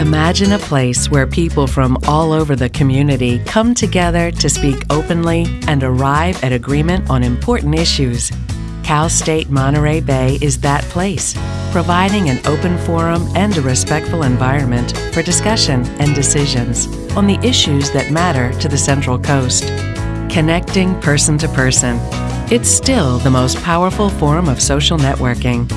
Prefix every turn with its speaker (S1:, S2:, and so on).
S1: Imagine a place where people from all over the community come together to speak openly and arrive at agreement on important issues. Cal State Monterey Bay is that place, providing an open forum and a respectful environment for discussion and decisions on the issues that matter to the Central Coast. Connecting person to person. It's still the most powerful form of social networking